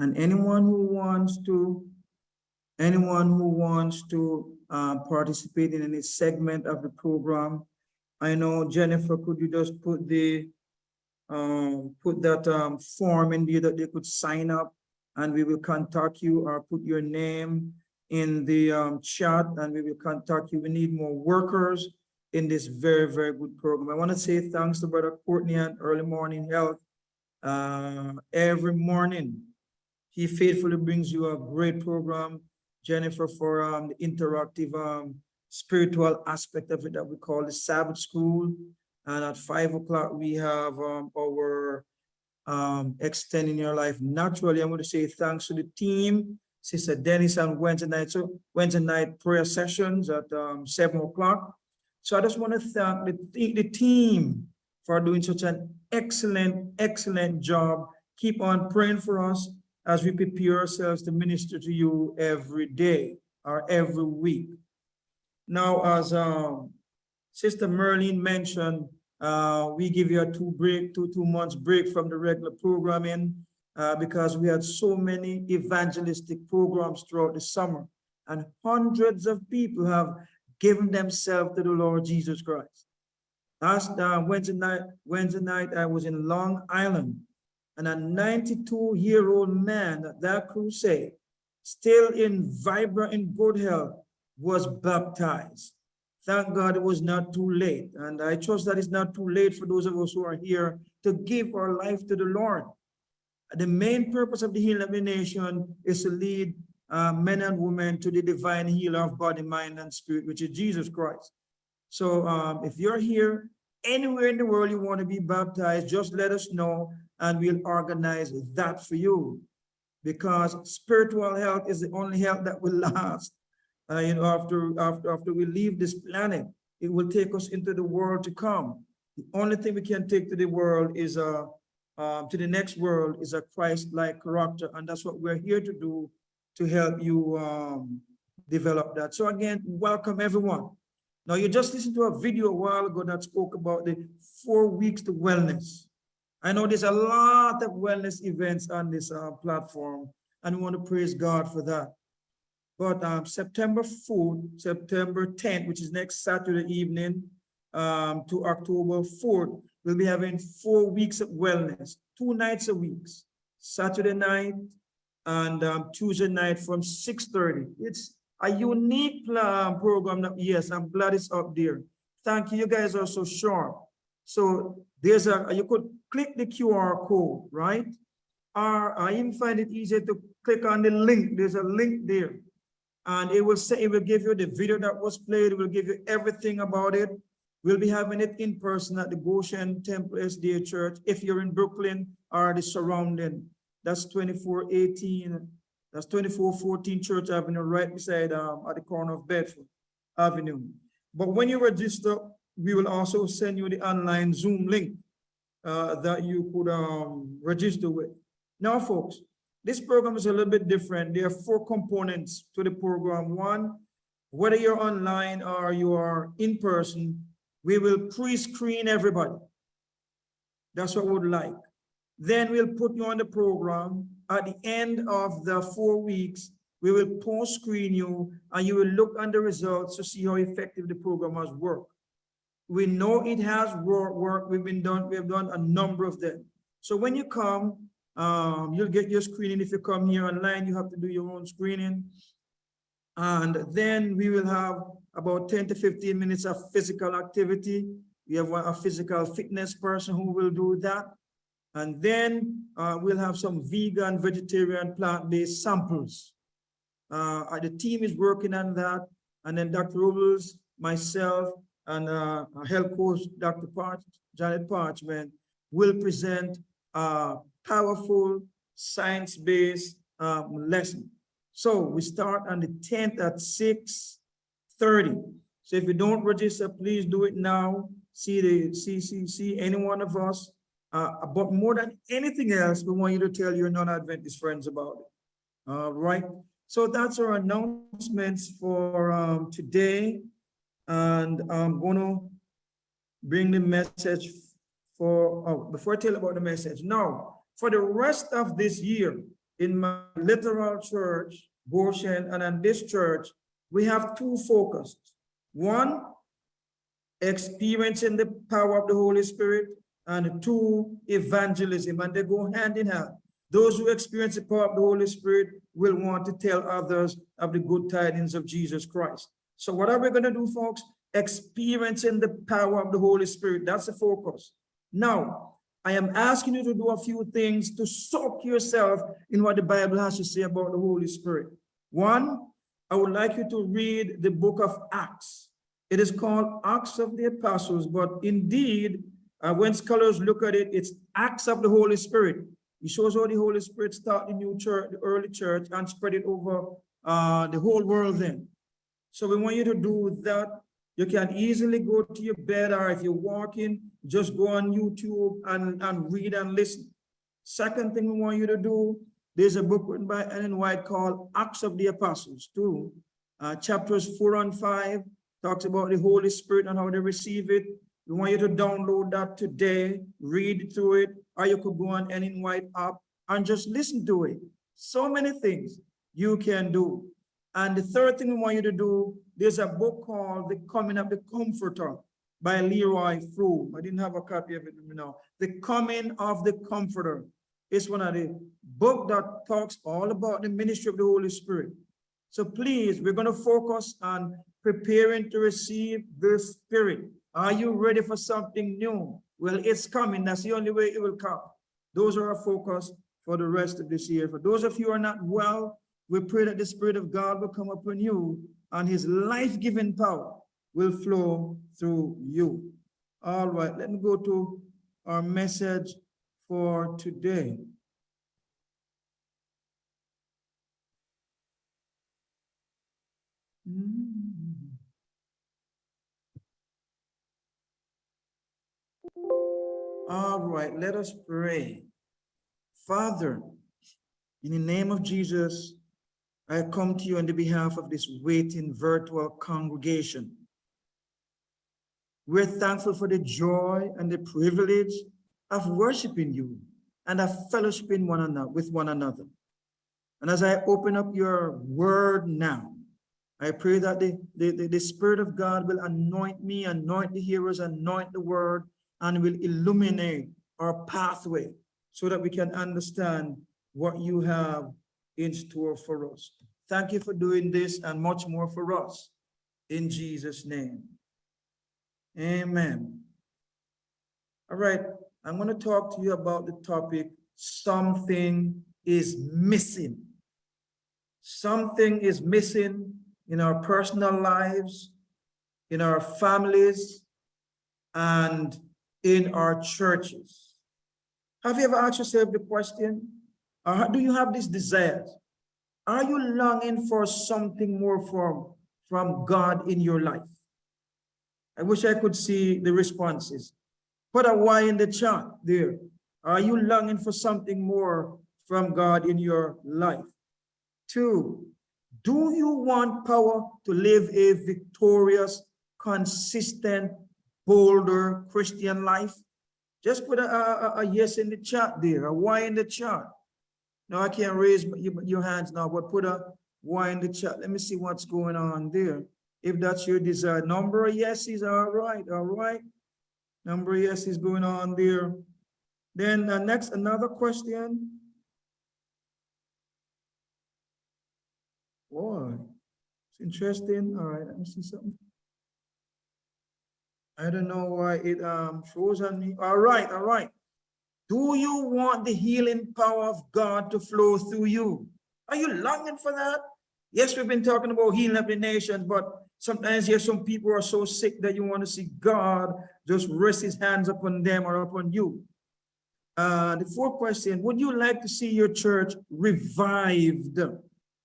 And anyone who wants to, anyone who wants to uh, participate in any segment of the program, I know Jennifer, could you just put the, um, put that um, form in there that they could sign up and we will contact you or put your name in the um, chat and we will contact you. We need more workers in this very, very good program. I want to say thanks to Brother Courtney and Early Morning Health. Uh, every morning, he faithfully brings you a great program. Jennifer for um, the interactive um, spiritual aspect of it that we call the Sabbath School. And at five o'clock, we have um, our um, extending your life naturally. I'm going to say thanks to the team, Sister Dennis on Wednesday night. So Wednesday night prayer sessions at um, seven o'clock. So I just want to thank the, the team for doing such an excellent, excellent job. Keep on praying for us as we prepare ourselves to minister to you every day or every week. Now, as um, Sister Merlin mentioned, uh, we give you a two break, two, two months break from the regular programming uh, because we had so many evangelistic programs throughout the summer and hundreds of people have given themselves to the Lord Jesus Christ. Last uh, Wednesday night, Wednesday night, I was in Long Island and a 92 year old man at that crusade, still in vibrant and good health, was baptized. Thank God it was not too late. And I trust that it's not too late for those of us who are here to give our life to the Lord. The main purpose of the healing of the nation is to lead uh, men and women to the divine healer of body, mind, and spirit, which is Jesus Christ. So um, if you're here, anywhere in the world you want to be baptized, just let us know and we'll organize that for you. Because spiritual health is the only health that will last. Uh, you know, after, after, after we leave this planet, it will take us into the world to come. The only thing we can take to the world is a, uh, to the next world is a Christ-like character. And that's what we're here to do to help you um, develop that. So again, welcome everyone. Now you just listened to a video a while ago that spoke about the four weeks to wellness. I know there's a lot of wellness events on this uh, platform and we want to praise God for that. But um, September 4th, September 10th, which is next Saturday evening um, to October 4th, we'll be having four weeks of wellness, two nights a week, Saturday night and um, Tuesday night from 6.30. It's a unique plan, program that, yes, I'm glad it's up there. Thank you, you guys are so sharp. So there's a, you could click the QR code, right? Or I even find it easier to click on the link. There's a link there. And it will say, it will give you the video that was played. It will give you everything about it. We'll be having it in person at the Goshen Temple SDA Church. If you're in Brooklyn or the surrounding, that's 2418, that's 2414 Church Avenue, right beside um, at the corner of Bedford Avenue. But when you register, we will also send you the online Zoom link uh, that you could um, register with. Now, folks, this program is a little bit different. There are four components to the program. One, whether you're online or you are in person, we will pre-screen everybody. That's what we would like. Then we'll put you on the program. At the end of the four weeks, we will post-screen you and you will look on the results to see how effective the program has worked. We know it has worked. We've been done. We have done a number of them. So when you come, um, you'll get your screening. If you come here online, you have to do your own screening. And then we will have about 10 to 15 minutes of physical activity. We have a physical fitness person who will do that. And then uh, we'll have some vegan, vegetarian, plant-based samples. Uh, the team is working on that. And then Dr. Robles, myself, and uh, health coach, Dr. Parch, Janet Parchment, will present a powerful science-based um, lesson. So we start on the 10th at 6.30. So if you don't register, please do it now. See the see, see, see any one of us. Uh, but more than anything else, we want you to tell your non-Adventist friends about it. All right. So that's our announcements for um, today. And I'm going to bring the message for, oh, before I tell about the message. Now, for the rest of this year, in my literal church, Goshen, and in this church, we have two focuses. One, experiencing the power of the Holy Spirit, and two, evangelism, and they go hand in hand. Those who experience the power of the Holy Spirit will want to tell others of the good tidings of Jesus Christ. So what are we going to do, folks? Experiencing the power of the Holy Spirit. That's the focus. Now, I am asking you to do a few things to soak yourself in what the Bible has to say about the Holy Spirit. One, I would like you to read the book of Acts. It is called Acts of the Apostles, but indeed, uh, when scholars look at it, it's Acts of the Holy Spirit. It shows how the Holy Spirit started the new church, the early church, and spread it over uh, the whole world then. So we want you to do that. You can easily go to your bed, or if you're walking, just go on YouTube and, and read and listen. Second thing we want you to do, there's a book written by Ellen White called Acts of the Apostles, two Uh, chapters four and five talks about the Holy Spirit and how they receive it. We want you to download that today, read through it, or you could go on Ellen White app and just listen to it. So many things you can do. And the third thing we want you to do, there's a book called The Coming of the Comforter by Leroy Froom. I didn't have a copy of it you know. The Coming of the Comforter. It's one of the book that talks all about the ministry of the Holy Spirit. So please, we're going to focus on preparing to receive the Spirit. Are you ready for something new? Well, it's coming. That's the only way it will come. Those are our focus for the rest of this year. For those of you who are not well, we pray that the Spirit of God will come upon you and his life-giving power will flow through you. All right, let me go to our message for today. Mm. All right, let us pray. Father, in the name of Jesus, I come to you on the behalf of this waiting virtual congregation. We're thankful for the joy and the privilege of worshiping you and of fellowshipping one another with one another. And as I open up your word now, I pray that the, the, the, the Spirit of God will anoint me, anoint the hearers, anoint the word, and will illuminate our pathway so that we can understand what you have in store for us. Thank you for doing this and much more for us. In Jesus' name. Amen. All right, I'm going to talk to you about the topic, something is missing. Something is missing in our personal lives, in our families, and in our churches. Have you ever asked yourself the question, or do you have this desire? Are you longing for something more from, from God in your life? I wish I could see the responses. Put a Y in the chat there. Are you longing for something more from God in your life? Two, do you want power to live a victorious, consistent, bolder Christian life? Just put a, a, a yes in the chat there, a Y in the chat. No, I can't raise your hands now, but put a Y in the chat. Let me see what's going on there. If that's your desired number of yeses, all right, all right. Number of yeses going on there. Then uh, next, another question. Boy, it's interesting. All right, let me see something. I don't know why it um froze on me. All right, all right. Do you want the healing power of God to flow through you? Are you longing for that? Yes, we've been talking about healing of the nations, but sometimes here some people are so sick that you want to see God just rest his hands upon them or upon you. Uh, the fourth question, would you like to see your church revived,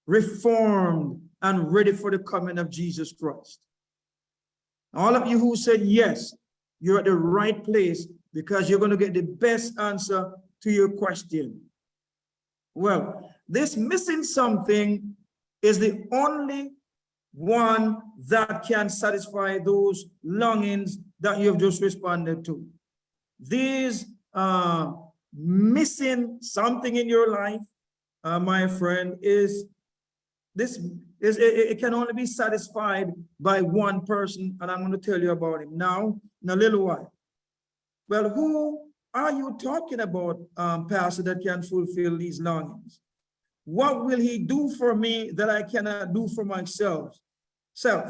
reformed, and ready for the coming of Jesus Christ? All of you who said yes, you're at the right place because you're going to get the best answer to your question. Well, this missing something is the only one that can satisfy those longings that you've just responded to. These uh, missing something in your life uh, my friend, is this is it, it can only be satisfied by one person, and I'm going to tell you about him now in a little while. Well, who are you talking about, um, Pastor, that can fulfill these longings? What will he do for me that I cannot do for myself? Self.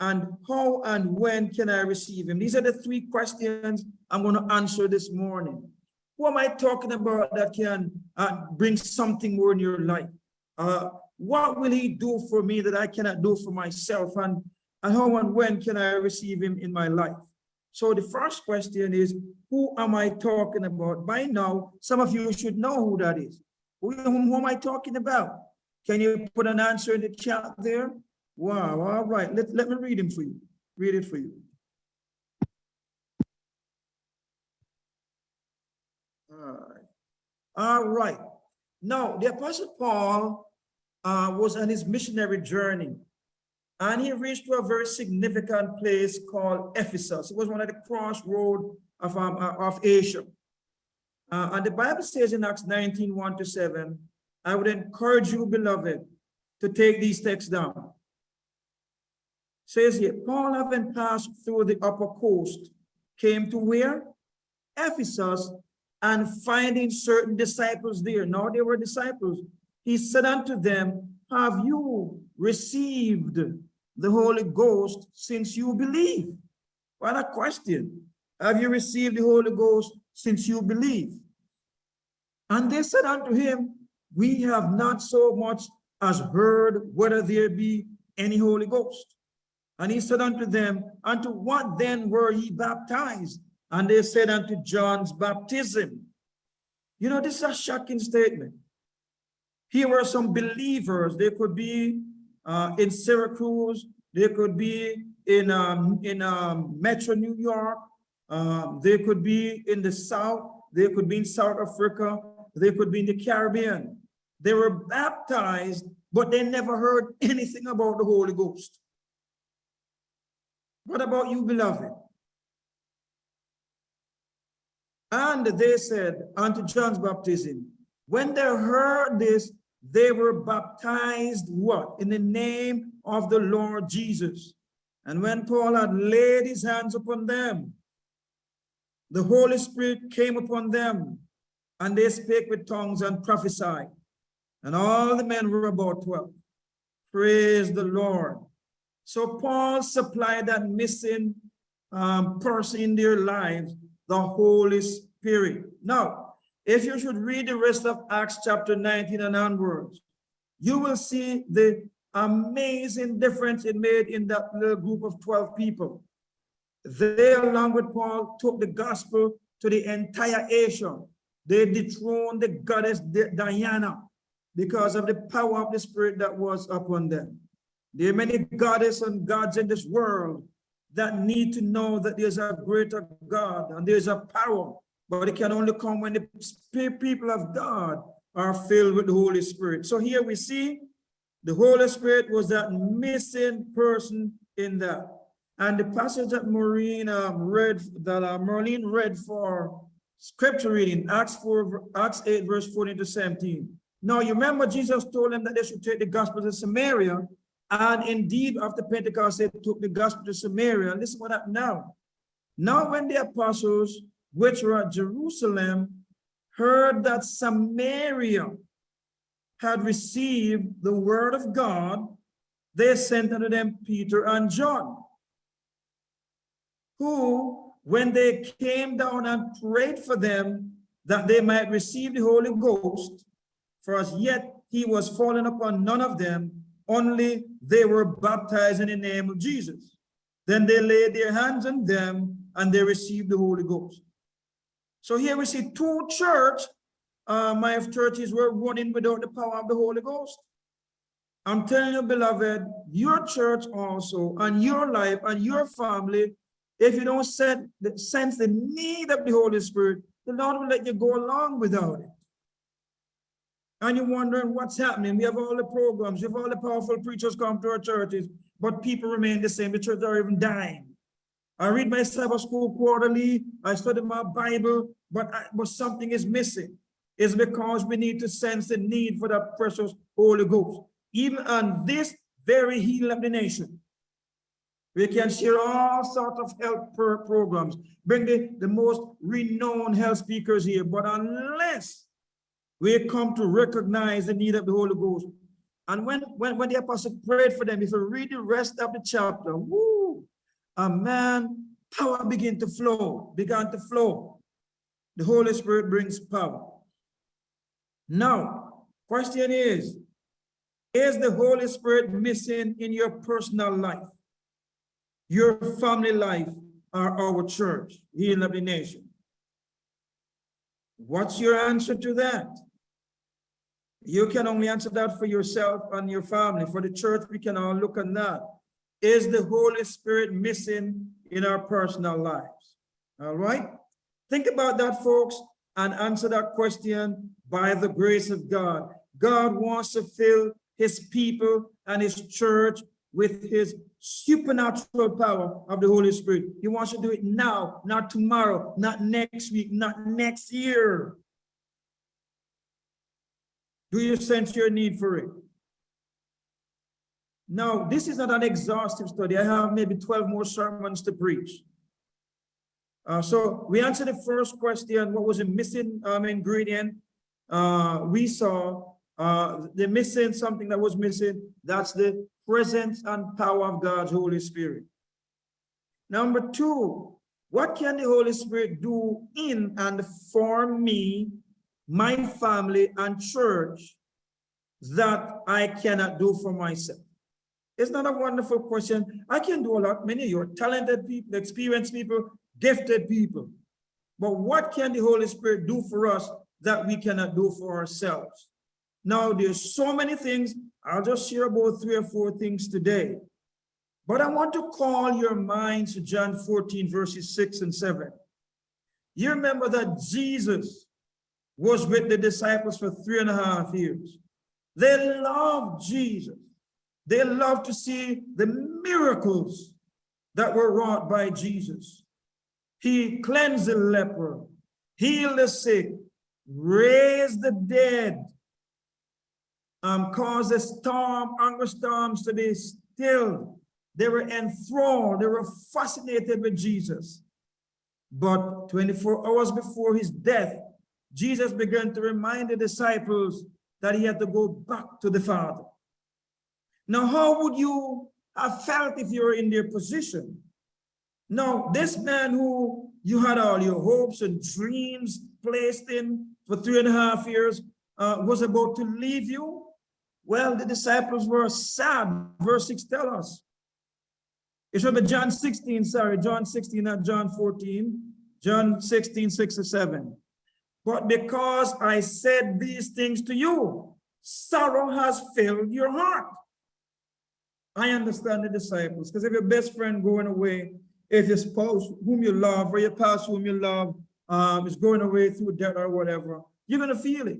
And how and when can I receive him? These are the three questions I'm going to answer this morning. Who am I talking about that can uh, bring something more in your life? Uh, what will he do for me that I cannot do for myself? And, and how and when can I receive him in my life? So the first question is, who am I talking about? By now, some of you should know who that is. Who, who am I talking about? Can you put an answer in the chat there? Wow, all right. Let, let me read him for you. Read it for you. All right. All right. Now, the Apostle Paul uh, was on his missionary journey. And he reached to a very significant place called Ephesus. It was one of the crossroads of, um, uh, of Asia. Uh, and the Bible says in Acts 19, 1 to 7, I would encourage you, beloved, to take these texts down. Says here, Paul having passed through the upper coast, came to where? Ephesus, and finding certain disciples there. Now they were disciples he said unto them, have you received the Holy Ghost since you believe? What a question. Have you received the Holy Ghost since you believe? And they said unto him, we have not so much as heard whether there be any Holy Ghost. And he said unto them, unto what then were ye baptized? And they said unto John's baptism. You know, this is a shocking statement. Here were some believers. They could be uh, in Syracuse. They could be in um, in um, Metro New York. Um, they could be in the South. They could be in South Africa. They could be in the Caribbean. They were baptized, but they never heard anything about the Holy Ghost. What about you, beloved? And they said unto John's baptism, when they heard this, they were baptized what? In the name of the Lord Jesus. And when Paul had laid his hands upon them, the Holy Spirit came upon them, and they spake with tongues and prophesied. And all the men were about 12. Praise the Lord. So Paul supplied that missing um, person in their lives, the Holy Spirit. Now, if you should read the rest of Acts chapter 19 and onwards, you will see the amazing difference it made in that little group of 12 people. They, along with Paul, took the gospel to the entire Asia. They dethroned the goddess Diana because of the power of the spirit that was upon them. There are many goddesses and gods in this world that need to know that there's a greater God and there's a power but it can only come when the people of God are filled with the Holy Spirit. So here we see the Holy Spirit was that missing person in that. And the passage that Maureen um, read, that uh, Marlene read for scripture reading, Acts 4, Acts 8, verse 14 to 17. Now, you remember Jesus told them that they should take the gospel to Samaria. And indeed, after Pentecost, they took the gospel to Samaria. Listen what happened now. Now, when the apostles which were at Jerusalem, heard that Samaria had received the word of God, they sent unto them Peter and John, who, when they came down and prayed for them that they might receive the Holy Ghost, for as yet he was fallen upon none of them, only they were baptized in the name of Jesus. Then they laid their hands on them and they received the Holy Ghost. So here we see two church, uh, my churches were running without the power of the Holy Ghost. I'm telling you, beloved, your church also, and your life, and your family, if you don't set, sense the need of the Holy Spirit, the Lord will let you go along without it. And you're wondering what's happening. We have all the programs, we have all the powerful preachers come to our churches, but people remain the same. The churches are even dying. I read my Sabbath school quarterly. I study my Bible, but, I, but something is missing. It's because we need to sense the need for that precious Holy Ghost. Even on this very healing of the nation, we can share all sorts of health pro- programs, bring the, the most renowned health speakers here, but unless we come to recognize the need of the Holy Ghost, and when, when, when the apostle prayed for them, if you read the rest of the chapter, woo, a man, power began to flow, began to flow. The Holy Spirit brings power. Now, question is, is the Holy Spirit missing in your personal life, your family life, or our church, healing of the nation? What's your answer to that? You can only answer that for yourself and your family. For the church, we can all look at that. Is the Holy Spirit missing in our personal lives? All right? Think about that, folks, and answer that question by the grace of God. God wants to fill his people and his church with his supernatural power of the Holy Spirit. He wants to do it now, not tomorrow, not next week, not next year. Do you sense your need for it? Now, this is not an exhaustive study. I have maybe 12 more sermons to preach. Uh, so we answered the first question, what was the missing um, ingredient? Uh, we saw uh, the missing, something that was missing, that's the presence and power of God's Holy Spirit. Number two, what can the Holy Spirit do in and for me my family and church that I cannot do for myself? Isn't that a wonderful question? I can do a lot. Many of you are talented people, experienced people, gifted people. But what can the Holy Spirit do for us that we cannot do for ourselves? Now, there's so many things. I'll just share about three or four things today. But I want to call your minds to John 14, verses 6 and 7. You remember that Jesus was with the disciples for three and a half years. They loved Jesus. They loved to see the miracles that were wrought by Jesus. He cleansed the leper, healed the sick, raised the dead, um, caused the storm, angry storms to be still. They were enthralled, they were fascinated with Jesus. But 24 hours before his death, Jesus began to remind the disciples that he had to go back to the Father. Now, how would you have felt if you were in their position? Now, this man who you had all your hopes and dreams placed in for three and a half years uh, was about to leave you. Well, the disciples were sad. Verse 6 tell us. It should be John 16, sorry, John 16, not John 14. John 16, 6 or 7. But because I said these things to you, sorrow has filled your heart. I understand the disciples, because if your best friend going away, if your spouse whom you love or your past whom you love um, is going away through death or whatever, you're going to feel it.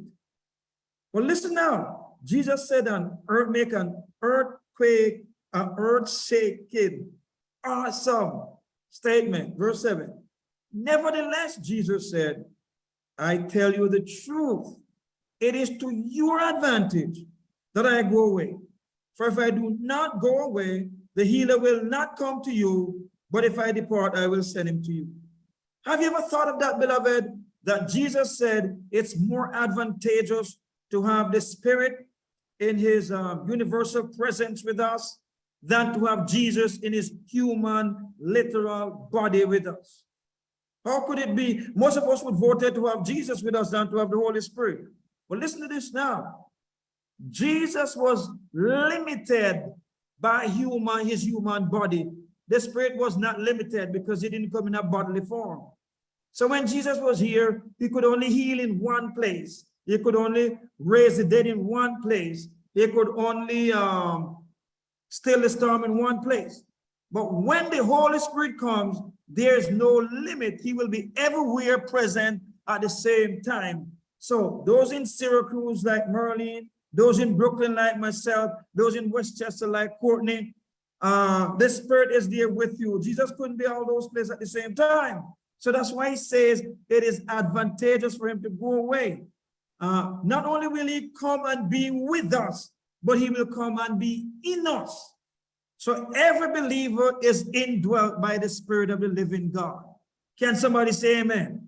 Well, listen now. Jesus said an earth make an earthquake, an earth shaking, awesome statement. Verse 7. Nevertheless, Jesus said, I tell you the truth. It is to your advantage that I go away. For if I do not go away, the healer will not come to you, but if I depart, I will send him to you. Have you ever thought of that, beloved? That Jesus said it's more advantageous to have the Spirit in his um, universal presence with us than to have Jesus in his human, literal body with us. How could it be? Most of us would vote to have Jesus with us than to have the Holy Spirit. But listen to this now. Jesus was limited by human, his human body. The spirit was not limited because he didn't come in a bodily form. So when Jesus was here, he could only heal in one place. He could only raise the dead in one place. He could only um, still the storm in one place. But when the Holy Spirit comes, there's no limit. He will be everywhere present at the same time. So those in Syracuse like Merlin, those in Brooklyn like myself, those in Westchester like Courtney, uh, the Spirit is there with you. Jesus couldn't be all those places at the same time. So that's why he says it is advantageous for him to go away. uh, not only will he come and be with us, but he will come and be in us. So every believer is indwelt by the spirit of the living God. Can somebody say amen?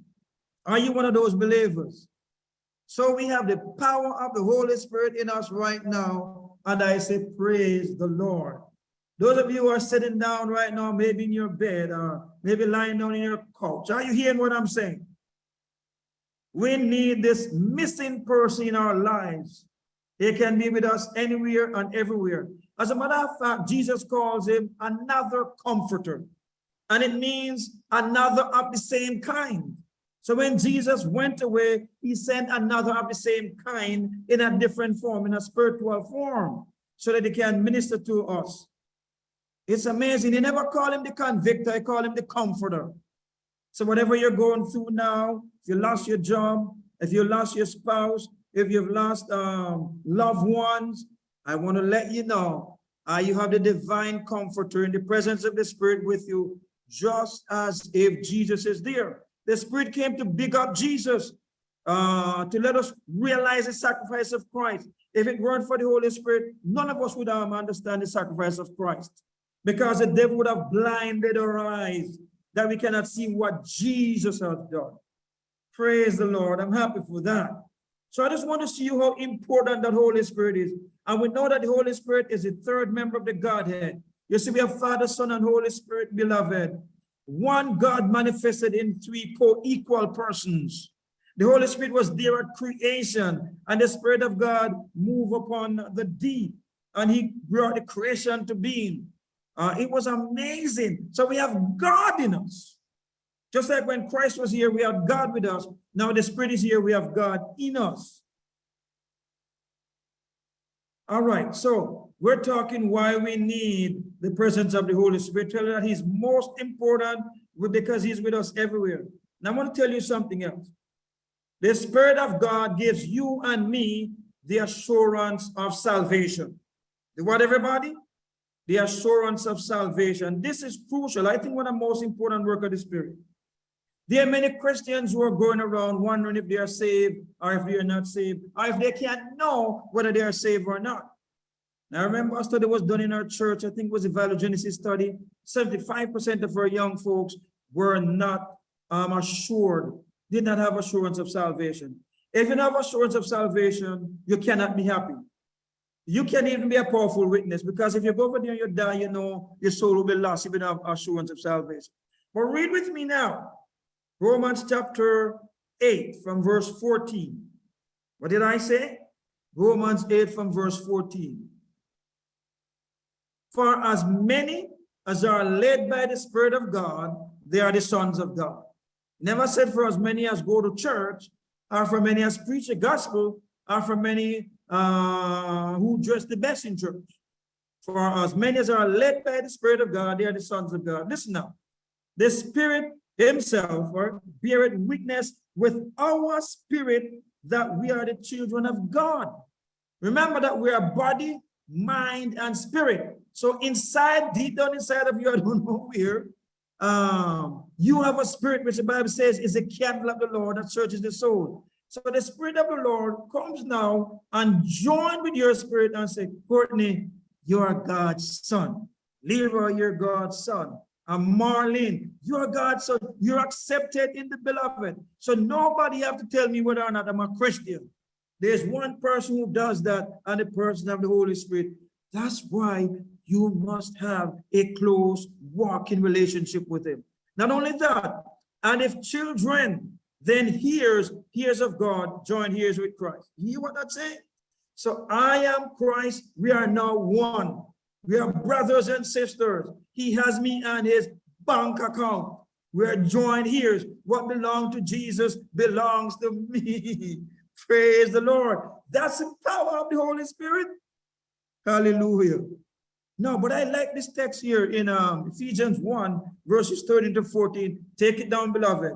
Are you one of those believers? So we have the power of the Holy Spirit in us right now. And I say, praise the Lord. Those of you who are sitting down right now, maybe in your bed or maybe lying down in your couch, are you hearing what I'm saying? We need this missing person in our lives. He can be with us anywhere and everywhere. As a matter of fact, Jesus calls him another comforter. And it means another of the same kind. So when Jesus went away, he sent another of the same kind in a different form, in a spiritual form, so that he can minister to us. It's amazing. He never called him the convictor, he called him the comforter. So whatever you're going through now, if you lost your job, if you lost your spouse, if you've lost um, loved ones, I want to let you know uh, you have the divine comforter in the presence of the Spirit with you, just as if Jesus is there. The Spirit came to big up Jesus, uh, to let us realize the sacrifice of Christ. If it weren't for the Holy Spirit, none of us would um, understand the sacrifice of Christ because the devil would have blinded our eyes that we cannot see what Jesus has done. Praise the Lord. I'm happy for that. So I just want to see you how important that Holy Spirit is. And we know that the Holy Spirit is the third member of the Godhead. You see, we have Father, Son, and Holy Spirit, beloved. One God manifested in three co-equal persons. The Holy Spirit was there at creation, and the Spirit of God moved upon the deep, and he brought the creation to being. Uh, it was amazing. So we have God in us. Just like when Christ was here, we had God with us. Now the Spirit is here, we have God in us. All right, so we're talking why we need the presence of the Holy Spirit. Tell you that he's most important because he's with us everywhere. Now I want to tell you something else. The Spirit of God gives you and me the assurance of salvation. The what, everybody? The assurance of salvation. This is crucial. I think one of the most important work of the Spirit. There are many Christians who are going around wondering if they are saved or if they are not saved, or if they can't know whether they are saved or not. Now, I remember a study was done in our church, I think it was a Value study. 75% of our young folks were not um, assured, did not have assurance of salvation. If you have assurance of salvation, you cannot be happy. You can't even be a powerful witness because if you go over there and you die, you know your soul will be lost if you have assurance of salvation. But read with me now. Romans chapter 8 from verse 14. What did I say? Romans 8 from verse 14. For as many as are led by the Spirit of God, they are the sons of God. Never said for as many as go to church, or for many as preach the gospel, or for many uh, who dress the best in church. For as many as are led by the Spirit of God, they are the sons of God. Listen now. The Spirit himself or beareth witness with our spirit that we are the children of God. Remember that we are body, mind, and spirit. So inside, deep down inside of you, I don't know where, um, you have a spirit, which the Bible says is a candle of the Lord that searches the soul. So the spirit of the Lord comes now and join with your spirit and say, Courtney, you are God's son. Leroy, you're God's son and Marlene, you're God's son. You're accepted in the beloved. So nobody have to tell me whether or not I'm a Christian. There's one person who does that and the person of the Holy Spirit. That's why you must have a close walking relationship with him. Not only that, and if children then hears, hears of God, join hears with Christ. You hear what that's saying? So I am Christ. We are now one. We are brothers and sisters. He has me on his bank account. We're joined here. What belongs to Jesus belongs to me. Praise the Lord. That's the power of the Holy Spirit. Hallelujah. No, but I like this text here in um, Ephesians 1, verses 13 to 14. Take it down, beloved.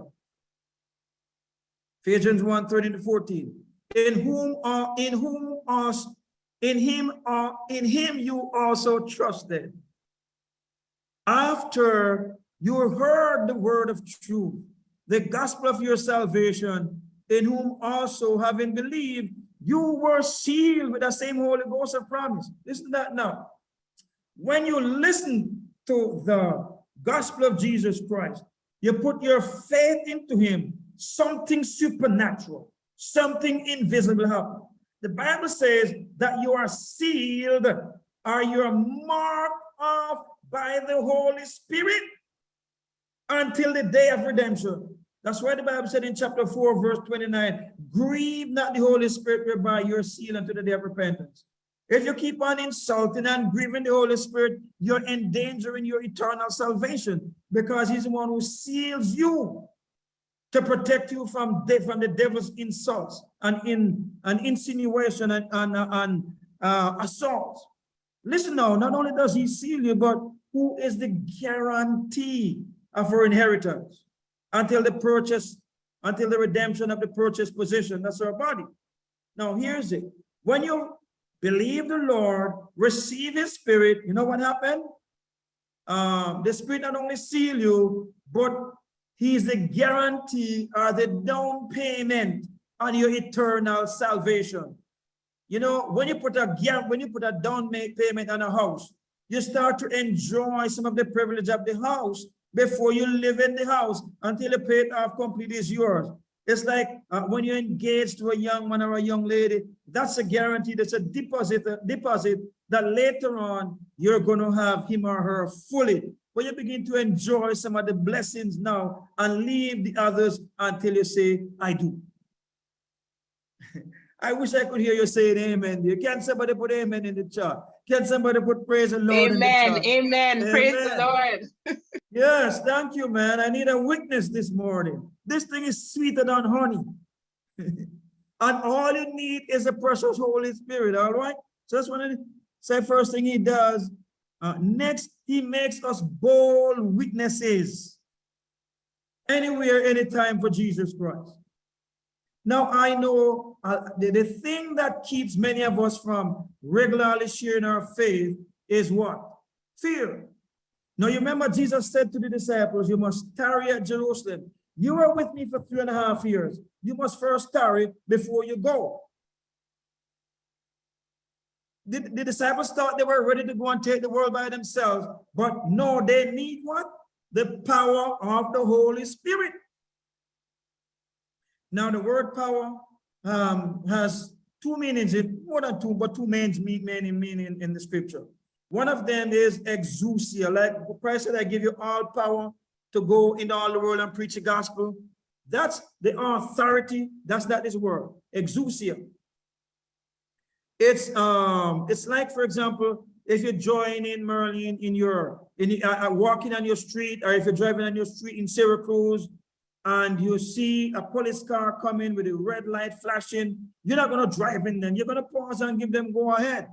Ephesians 1, 13 to 14. In whom are in whom us in him are in him you also trusted after you heard the word of truth the gospel of your salvation in whom also having believed, you were sealed with the same Holy Ghost of promise. Listen to that now. When you listen to the gospel of Jesus Christ, you put your faith into him, something supernatural, something invisible happen. The Bible says that you are sealed or you are marked off by the Holy Spirit until the day of redemption. That's why the Bible said in chapter 4, verse 29, grieve not the Holy Spirit whereby you're sealed unto the day of repentance. If you keep on insulting and grieving the Holy Spirit, you're endangering your eternal salvation because he's the one who seals you to protect you from, the, from the devil's insults and in an insinuation and, and, and uh. Listen now, not only does he seal you, but who is the guarantee of our inheritance until the purchase, until the redemption of the purchase position, that's our body. Now here's it. When you believe the Lord, receive his spirit, you know what happened? Um, the spirit not only seal you, but he is the guarantee or the down payment on your eternal salvation. You know, when you put a when you put a down payment on a house, you start to enjoy some of the privilege of the house before you live in the house until the paid off completely is yours. It's like uh, when you're engaged to a young man or a young lady, that's a guarantee, that's a deposit, a deposit that later on you're going to have him or her fully. When you begin to enjoy some of the blessings now and leave the others until you say, I do. I wish I could hear you say amen. You can somebody put amen in the chat. Can somebody put praise the Lord Amen. Amen. amen. Praise the Lord. yes, thank you, man. I need a witness this morning. This thing is sweeter than honey. and all you need is the precious Holy Spirit, all right? So that's one of the say first thing he does. Uh, next, he makes us bold witnesses anywhere, anytime for Jesus Christ. Now, I know uh, the, the thing that keeps many of us from regularly sharing our faith is what? Fear. Now, you remember Jesus said to the disciples, you must tarry at Jerusalem. You were with me for three and a half years. You must first tarry before you go. The, the disciples thought they were ready to go and take the world by themselves, but no, they need what? The power of the Holy Spirit. Now, the word power um, has two meanings, it more than two, but two main meaning, meaning in the scripture. One of them is exousia, like Christ said, I give you all power to go into all the world and preach the gospel. That's the authority. That's not this word, exousia. It's um, it's like, for example, if you're joining Merlin in your in uh, uh, walking on your street, or if you're driving on your street in Syracuse, and you see a police car coming with a red light flashing, you're not going to drive in them. You're going to pause and give them go ahead.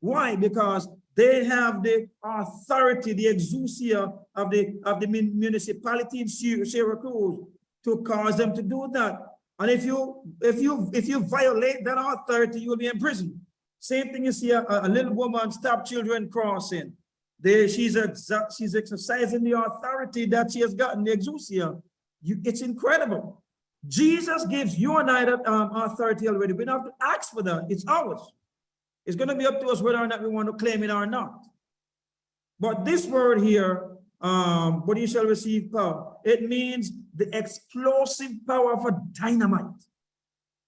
Why? Because they have the authority, the exousia of the of the municipality in Syracuse to cause them to do that. And if you if you if you violate that authority, you will be in prison. Same thing you see a, a little woman stop children crossing. There, she's she's exercising the authority that she has gotten, the exousia you, it's incredible. Jesus gives you and I that um, authority already. We don't have to ask for that. It's ours. It's going to be up to us whether or not we want to claim it or not. But this word here, um, but you shall receive power. It means the explosive power of a dynamite.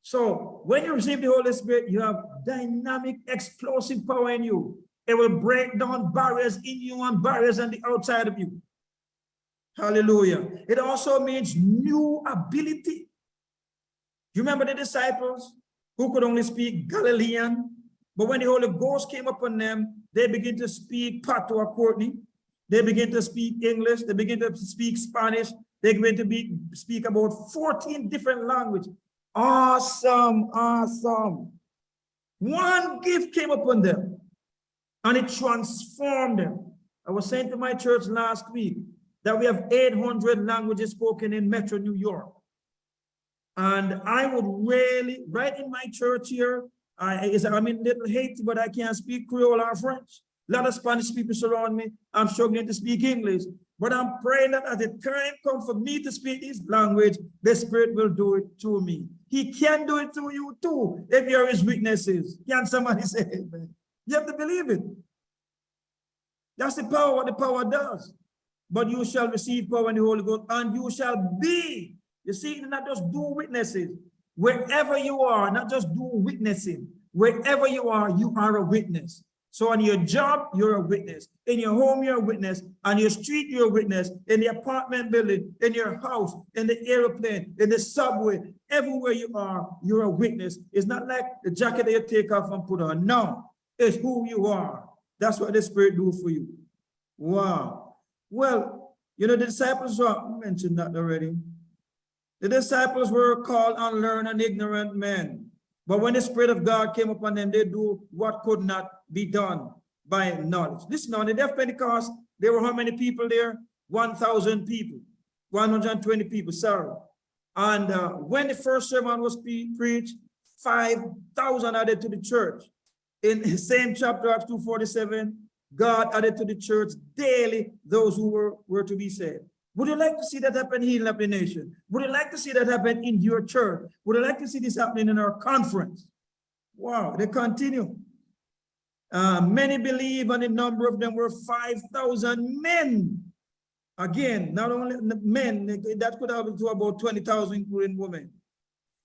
So when you receive the Holy Spirit, you have dynamic, explosive power in you. It will break down barriers in you and barriers on the outside of you. Hallelujah. It also means new ability. You remember the disciples who could only speak Galilean, but when the Holy Ghost came upon them, they began to speak patois Courtney. They begin to speak English. They begin to speak Spanish. They begin to be, speak about 14 different languages. Awesome, awesome. One gift came upon them and it transformed them. I was saying to my church last week, that we have 800 languages spoken in Metro New York. And I would really, right in my church here, I, I'm in Little Haiti, but I can't speak Creole or French. A lot of Spanish people surround me. I'm struggling to speak English. But I'm praying that as the time comes for me to speak his language, the Spirit will do it through me. He can do it through you too, if you're his witnesses. Can somebody say amen? You have to believe it. That's the power, what the power does. But you shall receive power in the Holy Ghost, and you shall be. You see, not just do witnesses. Wherever you are, not just do witnessing. Wherever you are, you are a witness. So on your job, you're a witness. In your home, you're a witness. On your street, you're a witness. In the apartment building, in your house, in the airplane, in the subway, everywhere you are, you're a witness. It's not like the jacket that you take off and put on. No, it's who you are. That's what the Spirit do for you. Wow. Well, you know, the disciples were, mentioned that already. The disciples were called unlearned and ignorant men. But when the Spirit of God came upon them, they do what could not be done by knowledge. Listen on the of Pentecost, there were how many people there? 1,000 people, 120 people, sorry. And uh, when the first sermon was pre preached, 5,000 added to the church. In the same chapter, Acts 2.47, God added to the church daily those who were, were to be saved. Would you like to see that happen here in the nation? Would you like to see that happen in your church? Would you like to see this happening in our conference? Wow, they continue. Uh, many believe and the number of them were 5,000 men. Again, not only men, that could have been to about 20,000 including women.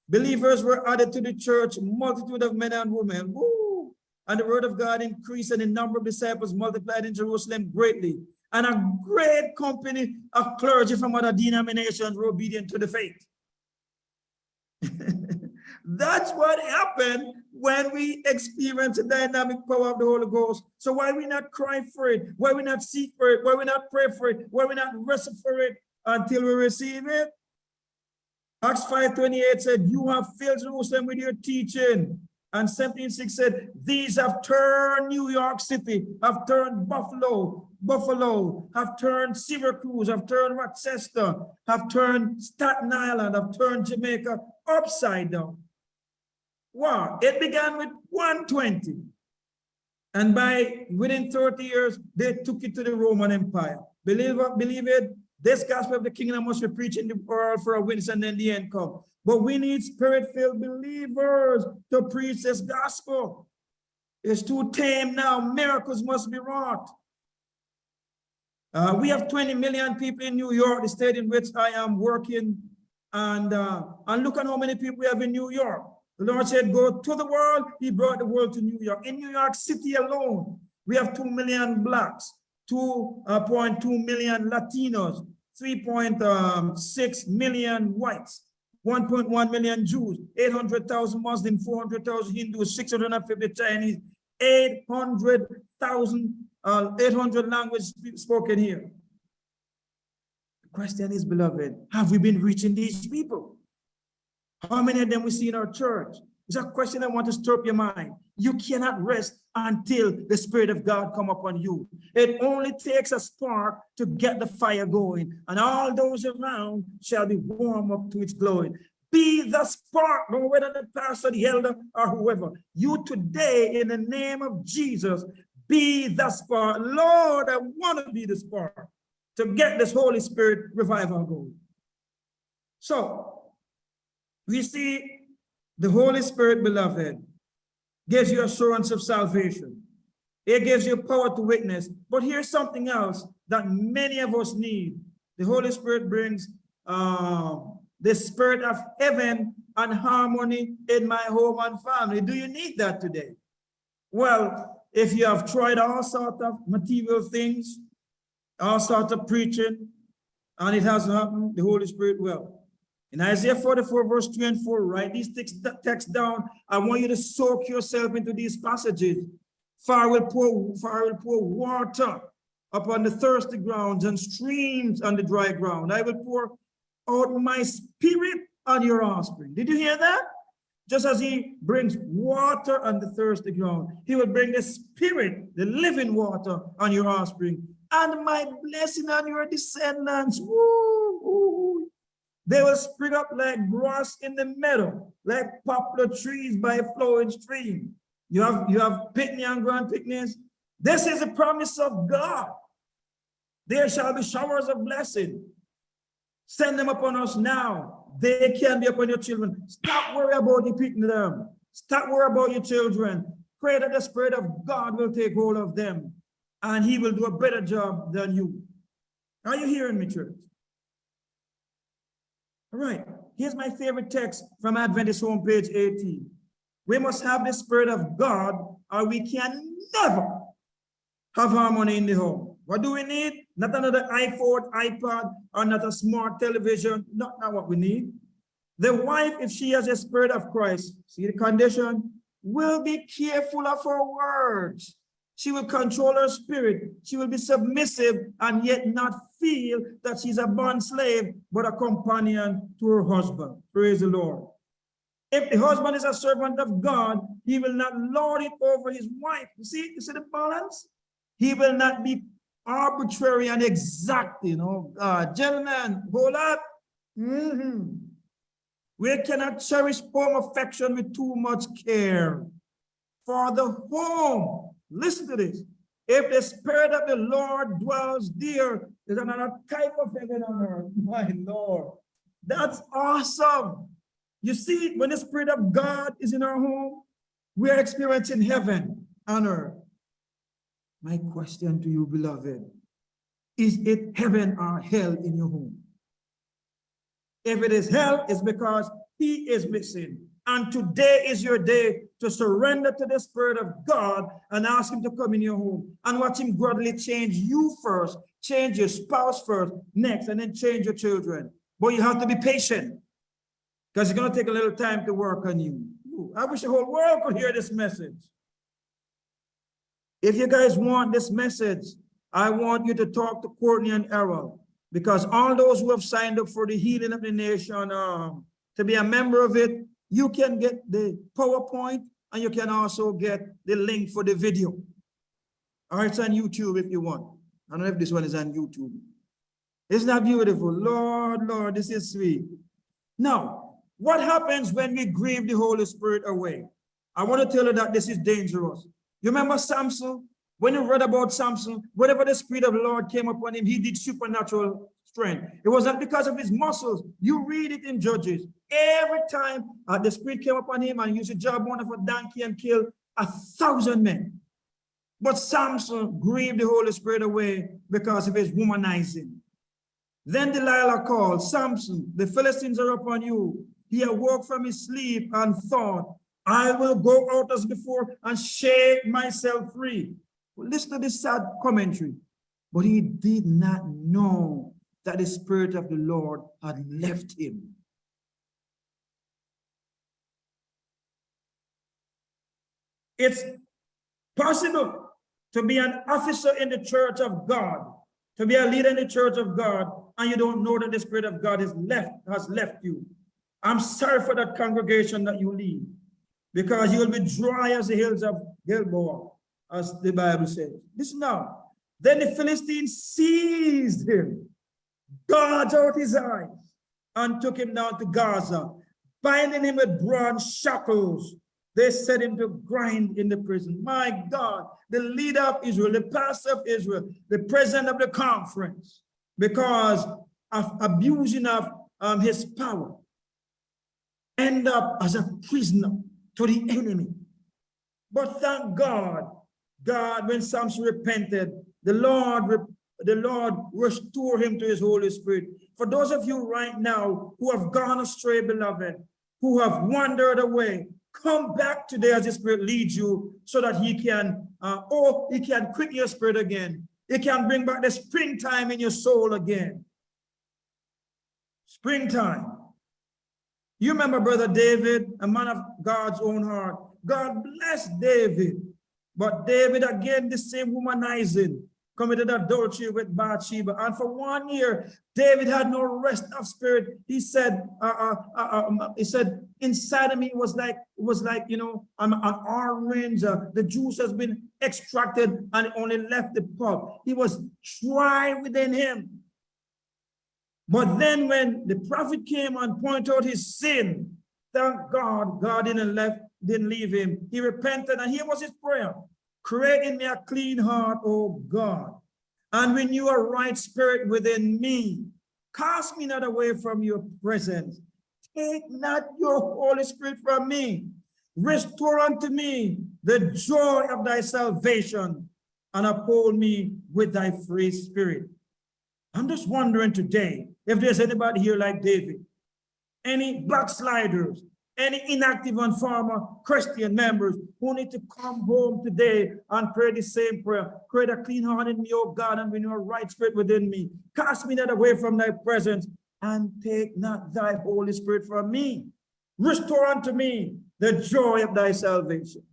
Believers were added to the church, multitude of men and women. Woo! And the word of God increased and the number of disciples multiplied in Jerusalem greatly and a great company of clergy from other denominations were obedient to the faith. That's what happened when we experience the dynamic power of the Holy Ghost. So why we not cry for it? Why we not seek for it? Why we not pray for it? Why we not wrestle for it until we receive it? Acts 5.28 said, you have filled Jerusalem with your teaching. And 17.6 said, these have turned New York City, have turned Buffalo, Buffalo, have turned Syracuse, have turned Rochester, have turned Staten Island, have turned Jamaica upside down. Wow, it began with 120. And by within 30 years, they took it to the Roman Empire. Believe believe it, this gospel of the kingdom must be preached in the world for a witness and then the end come. But we need spirit-filled believers to preach this gospel. It's too tame now. Miracles must be wrought. Uh, we have 20 million people in New York, the state in which I am working. And, uh, and look at how many people we have in New York. The Lord said, go to the world. He brought the world to New York. In New York City alone, we have 2 million blacks, 2.2 million Latinos, 3.6 million whites, 1.1 million Jews, 800,000 Muslims, 400,000 Hindus, 650 Chinese, 800,000 uh, 800 languages spoken here. The question is, beloved, have we been reaching these people? How many of them we see in our church? It's a question I want to stir up your mind. You cannot rest until the Spirit of God come upon you. It only takes a spark to get the fire going, and all those around shall be warm up to its glowing. Be the spark, no whether the pastor, the elder, or whoever. You today, in the name of Jesus, be the spark. Lord, I want to be the spark to get this Holy Spirit revival going. So we see the Holy Spirit, beloved, gives you assurance of salvation. It gives you power to witness. But here's something else that many of us need. The Holy Spirit brings um, the spirit of heaven and harmony in my home and family. Do you need that today? Well, if you have tried all sorts of material things, all sorts of preaching, and it hasn't happened, the Holy Spirit will. In Isaiah 44, verse 3 and 4, write these texts down. I want you to soak yourself into these passages. For I will pour, for I will pour water upon the thirsty grounds and streams on the dry ground. I will pour out my spirit on your offspring. Did you hear that? Just as he brings water on the thirsty ground, he will bring the spirit, the living water on your offspring, and my blessing on your descendants. Woo, woo. They will spring up like grass in the meadow, like poplar trees by a flowing stream. You have you have picnic and grand picnics. This is a promise of God. There shall be showers of blessing. Send them upon us now. They can be upon your children. Stop worrying about you picking them. Stop worrying about your children. Pray that the Spirit of God will take hold of them and he will do a better job than you. Are you hearing me, church? All right, here's my favorite text from Adventist home page 18. We must have the Spirit of God or we can never have harmony in the home. What do we need? Not another iPhone, iPad, or not a smart television. Not, not what we need. The wife, if she has a spirit of Christ, see the condition, will be careful of her words. She will control her spirit. She will be submissive and yet not feel that she's a bond slave, but a companion to her husband. Praise the Lord. If the husband is a servant of God, he will not lord it over his wife. You see, you see the balance? He will not be arbitrary and exacting. Oh God, gentlemen, hold up. Mhm. We cannot cherish home affection with too much care. For the home, listen to this. If the spirit of the Lord dwells there, there's another type of heaven on earth. My Lord, that's awesome. You see, when the spirit of God is in our home, we are experiencing heaven on earth. My question to you, beloved, is it heaven or hell in your home? If it is hell, it's because he is missing. And today is your day to surrender to the Spirit of God and ask him to come in your home and watch him gradually change you first, change your spouse first, next, and then change your children. But you have to be patient because it's going to take a little time to work on you. Ooh, I wish the whole world could hear this message. If you guys want this message, I want you to talk to Courtney and Errol because all those who have signed up for the healing of the nation um, to be a member of it, you can get the PowerPoint and you can also get the link for the video. Right, it's on YouTube if you want. I don't know if this one is on YouTube. Isn't that beautiful? Lord, Lord, this is sweet. Now, what happens when we grieve the Holy Spirit away? I want to tell you that this is dangerous. You remember Samson? When you read about Samson, whenever the Spirit of the Lord came upon him, he did supernatural strength. It was not because of his muscles. You read it in Judges. Every time uh, the Spirit came upon him and used a job one of a donkey and killed a thousand men. But Samson grieved the Holy Spirit away because of his womanizing. Then Delilah called, Samson, the Philistines are upon you. He awoke from his sleep and thought, I will go out as before and shake myself free. Listen to this sad commentary. But he did not know that the Spirit of the Lord had left him. It's possible to be an officer in the church of God, to be a leader in the church of God, and you don't know that the Spirit of God left, has left you. I'm sorry for that congregation that you lead, because you will be dry as the hills of Gilboa, as the Bible says. Listen now. Then the Philistines seized him, gouged out his eyes, and took him down to Gaza, binding him with bronze shackles. They set him to grind in the prison. My God, the leader of Israel, the pastor of Israel, the president of the conference, because of abusing of um, his power, end up as a prisoner to the enemy. But thank God, God, when Samson repented, the Lord, the Lord restored him to his Holy Spirit. For those of you right now who have gone astray, beloved, who have wandered away, come back today as the Spirit leads you so that he can, uh, oh, he can quicken your spirit again. He can bring back the springtime in your soul again. Springtime. You remember Brother David, a man of God's own heart. God bless David. But David, again, the same womanizing, committed adultery with Bathsheba. And for one year, David had no rest of spirit. He said, uh, uh, uh, um, he said, inside of me was like, was like, you know, an, an orange. Uh, the juice has been extracted and only left the pulp. He was dry within him. But then when the prophet came and pointed out his sin, thank God, God didn't left, didn't leave him. He repented and here was his prayer. Create in me a clean heart, oh God, and renew a right spirit within me. Cast me not away from your presence. Take not your Holy Spirit from me. Restore unto me the joy of thy salvation and uphold me with thy free spirit. I'm just wondering today if there's anybody here like David, any backsliders, any inactive and former Christian members who need to come home today and pray the same prayer. Create a clean heart in me, O God, and renew a right spirit within me. Cast me not away from thy presence and take not thy Holy Spirit from me. Restore unto me the joy of thy salvation.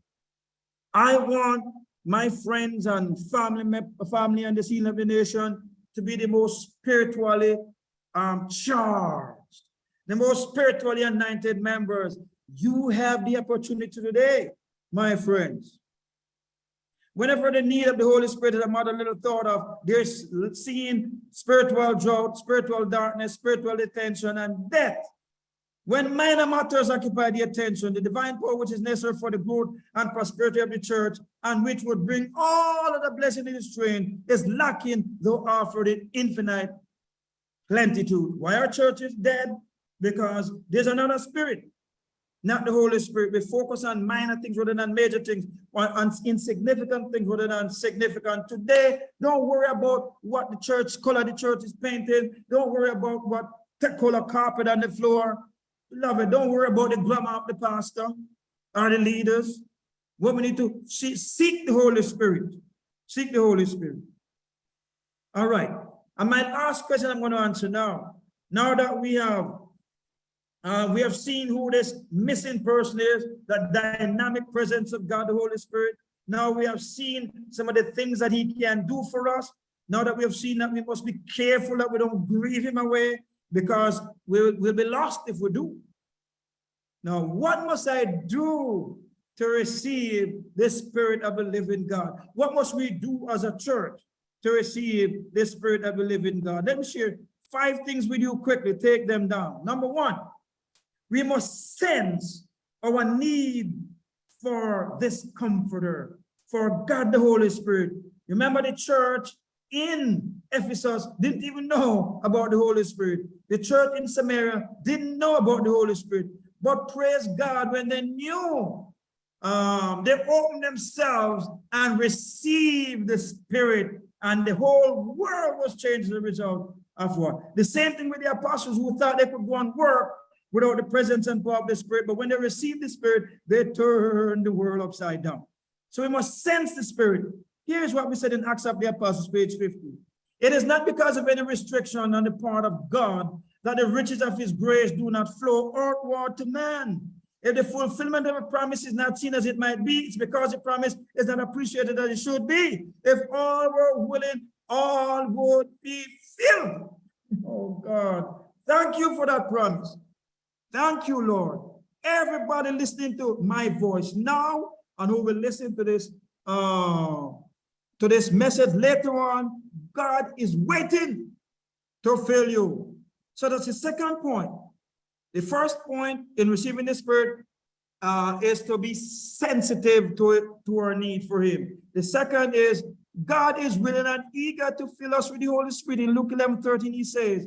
I want my friends and family, family and the seal of the nation to be the most spiritually um, charged, the most spiritually anointed members. You have the opportunity today, my friends. Whenever the need of the Holy Spirit is a mother little thought of, there's seeing spiritual drought, spiritual darkness, spiritual detention, and death. When minor matters occupy the attention, the divine power which is necessary for the growth and prosperity of the church, and which would bring all of the blessing in its train, is lacking, though offered in infinite plenitude. Why our church is dead? Because there's another spirit, not the Holy Spirit. We focus on minor things rather than major things, or on insignificant things rather than significant. Today, don't worry about what the church color the church is painted. Don't worry about what color carpet on the floor. Beloved, don't worry about the glamour of the pastor or the leaders. What we need to see, seek the Holy Spirit. Seek the Holy Spirit. All right. And my last question I'm going to answer now. Now that we have uh, we have seen who this missing person is, the dynamic presence of God, the Holy Spirit. Now we have seen some of the things that he can do for us. Now that we have seen that we must be careful that we don't grieve him away because we'll, we'll be lost if we do. Now, what must I do to receive the spirit of the living God? What must we do as a church to receive the spirit of the living God? Let me share five things with you quickly. Take them down. Number one, we must sense our need for this comforter, for God the Holy Spirit. Remember the church in Ephesus didn't even know about the Holy Spirit. The church in Samaria didn't know about the Holy Spirit. But praise God, when they knew, um, they opened themselves and received the Spirit, and the whole world was changed as a result of what? The same thing with the apostles who thought they could go and work without the presence and power of the Spirit. But when they receive the Spirit, they turn the world upside down. So we must sense the Spirit. Here's what we said in Acts of the Apostles, page 50. It is not because of any restriction on the part of God that the riches of his grace do not flow outward to man. If the fulfillment of a promise is not seen as it might be, it's because the promise is not appreciated as it should be. If all were willing, all would be filled. Oh God, thank you for that promise. Thank you, Lord. Everybody listening to my voice now and who will listen to this uh, to this message later on, God is waiting to fill you. So that's the second point. The first point in receiving the Spirit uh, is to be sensitive to it, to our need for Him. The second is God is willing and eager to fill us with the Holy Spirit. In Luke 11, 13, he says,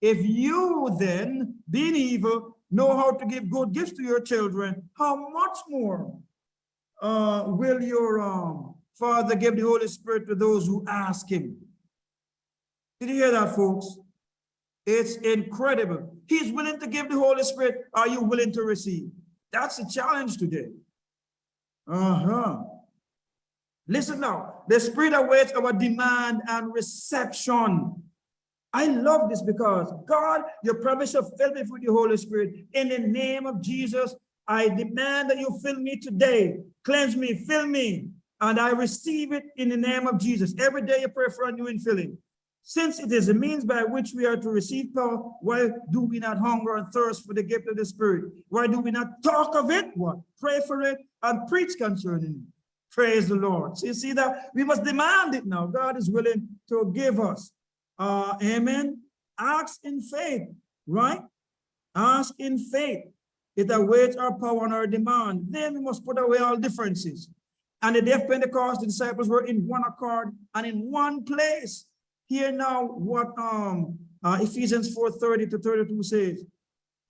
If you then, being evil, know how to give good gifts to your children, how much more uh, will your um, Father give the Holy Spirit to those who ask Him? Did you hear that, folks? It's incredible. He's willing to give the Holy Spirit. Are you willing to receive? That's the challenge today. Uh-huh. Listen now. The Spirit awaits our demand and reception. I love this because God, your promise of fill me with the Holy Spirit. In the name of Jesus, I demand that you fill me today. Cleanse me, fill me, and I receive it in the name of Jesus. Every day you pray for a new infilling. Since it is a means by which we are to receive power, why do we not hunger and thirst for the gift of the Spirit? Why do we not talk of it? What? Pray for it and preach concerning it. Praise the Lord. So you see that we must demand it now. God is willing to give us. Uh, amen. Ask in faith, right? Ask in faith. It awaits our power and our demand. Then we must put away all differences. And the day of Pentecost, the disciples were in one accord and in one place. hear now what um uh, Ephesians 4:30 to 32 says.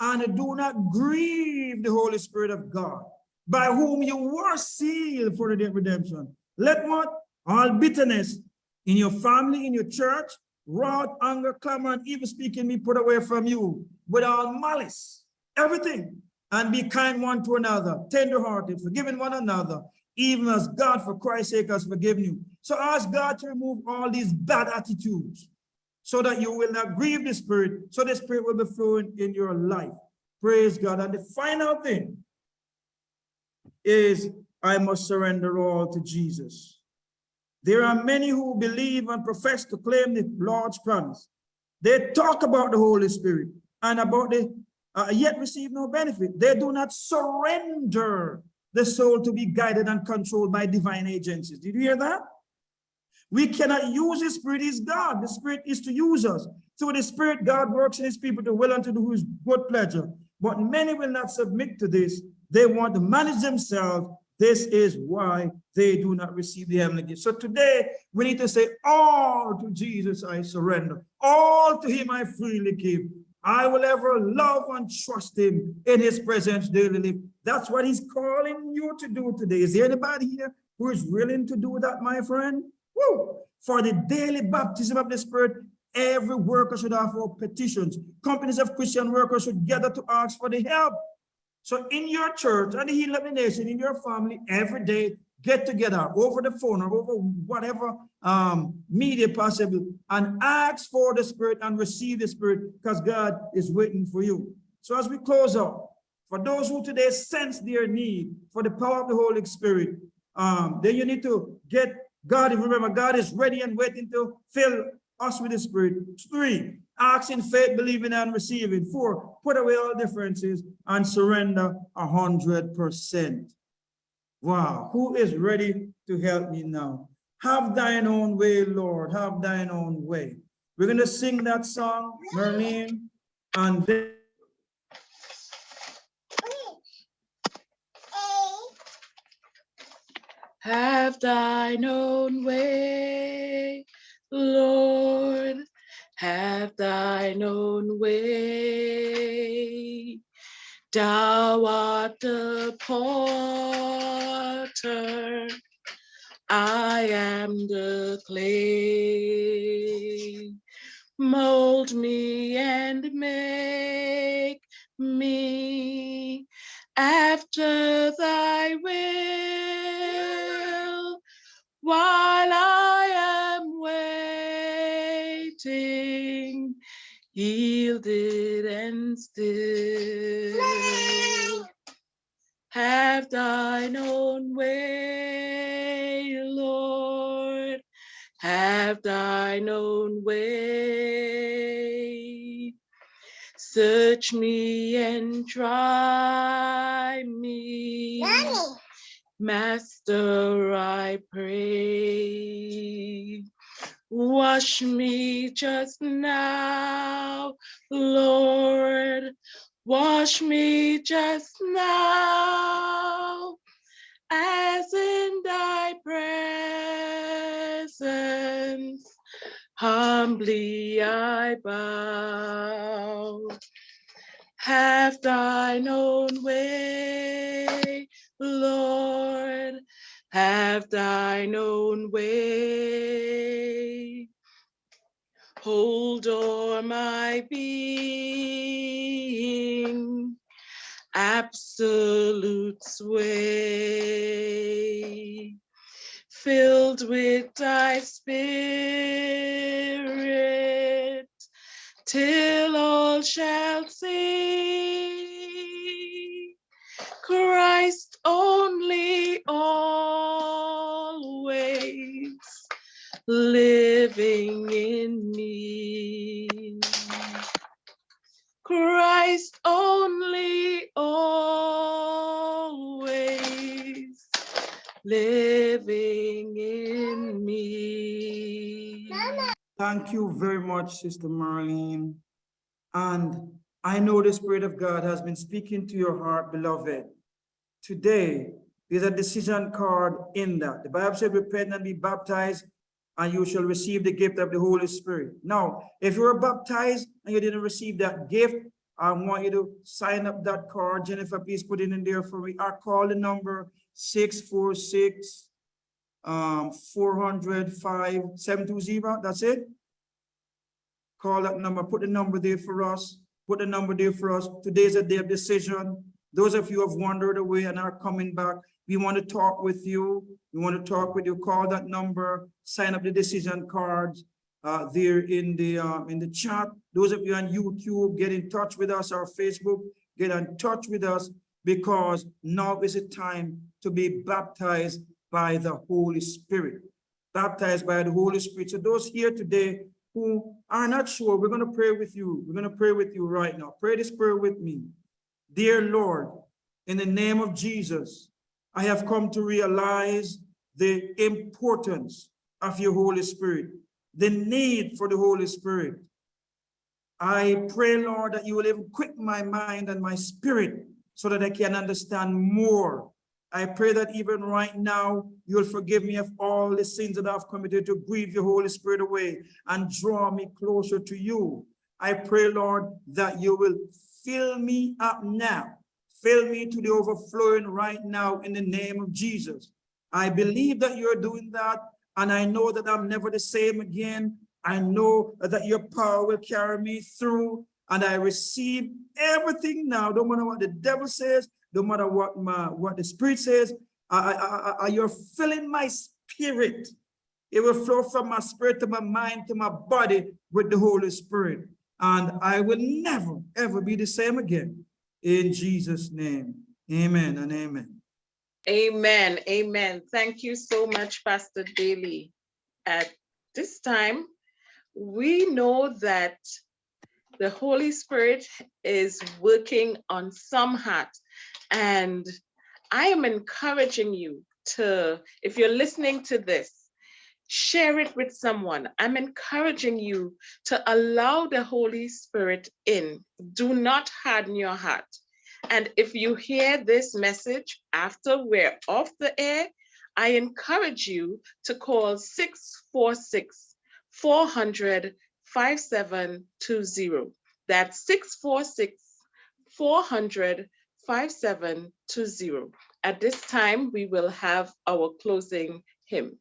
And do not grieve the Holy Spirit of God, by whom you were sealed for the day of redemption. Let what? All bitterness in your family, in your church, wrath, anger, clamor, and evil speaking be put away from you with all malice, everything. And be kind one to another, tender-hearted, forgiving one another, even as God for Christ's sake has forgiven you. So ask God to remove all these bad attitudes so that you will not grieve the Spirit, so the Spirit will be flowing in your life. Praise God. And the final thing is I must surrender all to Jesus. There are many who believe and profess to claim the Lord's promise. They talk about the Holy Spirit and about the uh, yet receive no benefit. They do not surrender the soul to be guided and controlled by divine agencies. Did you hear that? We cannot use the Spirit is God. The Spirit is to use us. Through the Spirit, God works in his people to will and to do his good pleasure. But many will not submit to this. They want to manage themselves. This is why they do not receive the heavenly gift. So today, we need to say, all to Jesus I surrender. All to him I freely give. I will ever love and trust him in his presence daily. That's what he's calling you to do today. Is there anybody here who is willing to do that, my friend? Woo! For the daily baptism of the Spirit, every worker should offer petitions. Companies of Christian workers should gather to ask for the help. So in your church and the Healing Nation, in your family, every day, get together over the phone or over whatever um, media possible and ask for the Spirit and receive the Spirit because God is waiting for you. So as we close out, for those who today sense their need for the power of the Holy Spirit, um, then you need to get God, If remember, God is ready and waiting to fill us with the Spirit. Three, ask in faith, believing and receiving. Four, put away all differences and surrender a hundred percent. Wow, who is ready to help me now? Have thine own way, Lord, have thine own way. We're going to sing that song, Merlene, and then Have thine own way, Lord. Have thine own way. Thou art the potter, I am the clay. Mold me and make me after thy will while I am waiting, yielded and still. Have thine own way, Lord. Have thine own way. Search me and try me. Master, I pray. Wash me just now, Lord. Wash me just now, as in thy presence. Humbly I bow. Have thine own way, Lord. Have thine own way. Hold o'er my being, absolute sway filled with thy spirit, till all shall see. Christ only always living in me. Christ only always living in me. Thank you very much, Sister Marlene. And I know the Spirit of God has been speaking to your heart, beloved. Today, there's a decision card in that. The Bible said, repent and be baptized and you shall receive the gift of the Holy Spirit. Now, if you were baptized and you didn't receive that gift, I want you to sign up that card. Jennifer, please put it in there for me. I call the number six four six um, four hundred five seven two zero. That's it. Call that number, put the number there for us, put the number there for us. Today's a day of decision. Those of you who have wandered away and are coming back, we want to talk with you. We want to talk with you. Call that number, sign up the decision cards uh, there in the um, in the chat. Those of you on YouTube, get in touch with us or Facebook, get in touch with us because now is the time to be baptized by the Holy Spirit. Baptized by the Holy Spirit. So those here today who are not sure, we're going to pray with you. We're going to pray with you right now. Pray this prayer with me. Dear Lord, in the name of Jesus, I have come to realize the importance of your Holy Spirit, the need for the Holy Spirit. I pray, Lord, that you will equip my mind and my spirit so that I can understand more. I pray that even right now, you'll forgive me of all the sins that I've committed to grieve your Holy Spirit away and draw me closer to you. I pray, Lord, that you will fill me up now. Fill me to the overflowing right now in the name of Jesus. I believe that you're doing that, and I know that I'm never the same again. I know that your power will carry me through, and I receive everything now, Don't matter what the devil says, don't matter what my what the spirit says. I, I, I, you're filling my spirit. It will flow from my spirit to my mind to my body with the Holy Spirit. And I will never, ever be the same again. In Jesus' name, amen and amen. Amen. Amen. Thank you so much, Pastor Daly. At this time, we know that the Holy Spirit is working on some hearts. And I am encouraging you to, if you're listening to this, share it with someone. I'm encouraging you to allow the Holy Spirit in. Do not harden your heart. And if you hear this message after we're off the air, I encourage you to call 646 400 5720. That's 646 400 5720. At this time, we will have our closing hymn.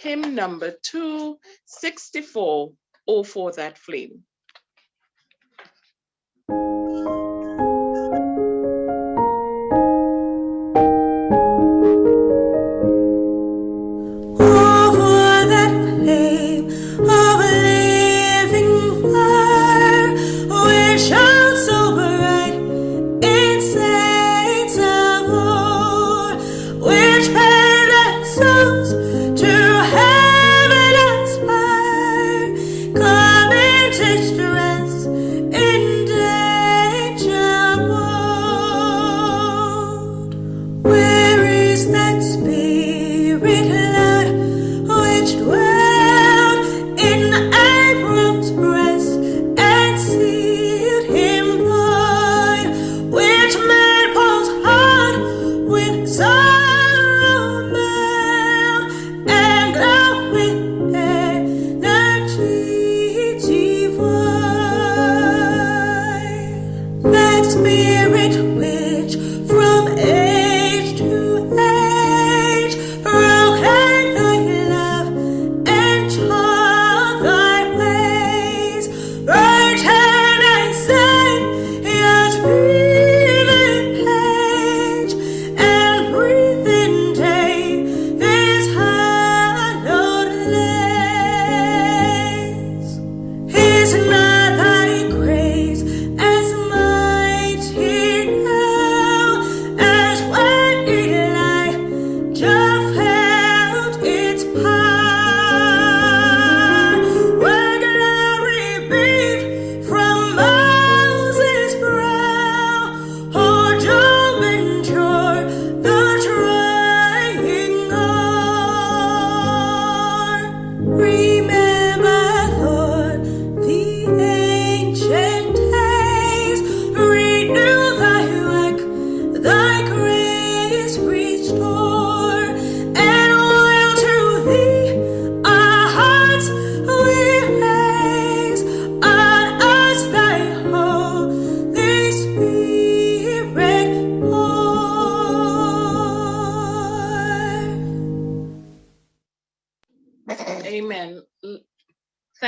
Hymn number 264, Oh for That Flame.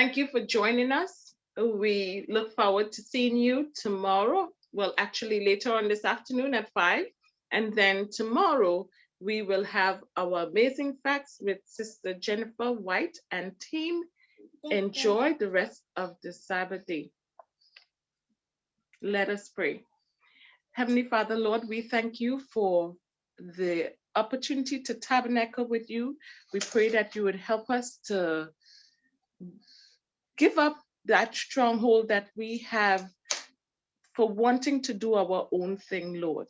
Thank you for joining us. We look forward to seeing you tomorrow. Well, actually later on this afternoon at five. And then tomorrow, we will have our amazing facts with Sister Jennifer White and team. Enjoy the rest of the Sabbath day. Let us pray. Heavenly Father, Lord, we thank you for the opportunity to tabernacle with you. We pray that you would help us to give up that stronghold that we have for wanting to do our own thing, Lord.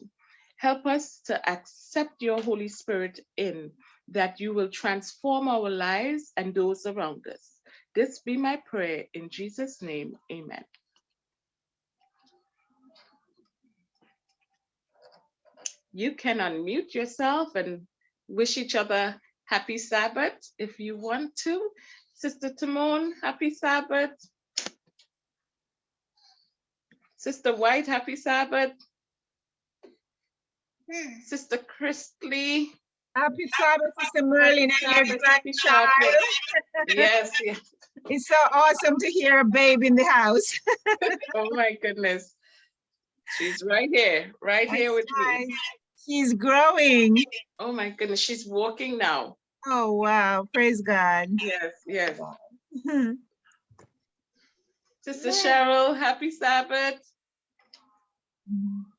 Help us to accept your Holy Spirit in that you will transform our lives and those around us. This be my prayer in Jesus' name, amen. You can unmute yourself and wish each other happy Sabbath if you want to. Sister Timon, happy Sabbath. Sister White, happy Sabbath. Hmm. Sister Christley. Happy Sabbath, Sister Merlin, and your happy grandchild. Sabbath. Yes, yes. It's so awesome to hear a babe in the house. Oh my goodness. She's right here, right here with That's me. nice. She's growing. Oh my goodness, she's walking now. Oh, wow. Praise God. Yes, yes. Hmm. Sister Cheryl, happy Sabbath. Mm-hmm.